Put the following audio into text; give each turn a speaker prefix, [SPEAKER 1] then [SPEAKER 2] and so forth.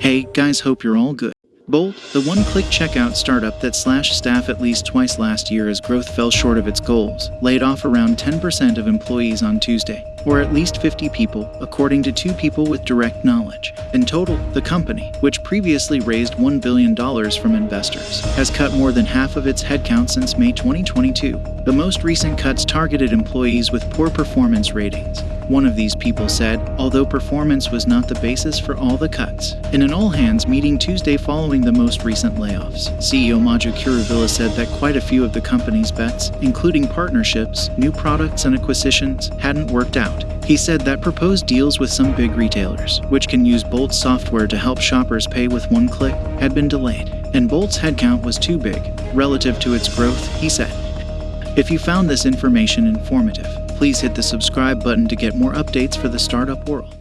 [SPEAKER 1] Hey, guys, hope you're all good. Bolt, the one click checkout startup that slashed staff at least twice last year as growth fell short of its goals, laid off around 10% of employees on Tuesday, or at least 50 people, according to two people with direct knowledge. In total, the company, which previously raised $1 billion from investors, has cut more than half of its headcount since May 2022. The most recent cuts targeted employees with poor performance ratings. One of these people said, although performance was not the basis for all the cuts. In an all hands meeting Tuesday following the most recent layoffs, CEO Maju Kuruvilla said that quite a few of the company's bets, including partnerships, new products, and acquisitions, hadn't worked out. He said that proposed deals with some big retailers, which can use Bolt's software to help shoppers pay with one click, had been delayed, and Bolt's headcount was too big relative to its growth, he said. If you found this information informative, please hit the subscribe button to get more updates for the startup world.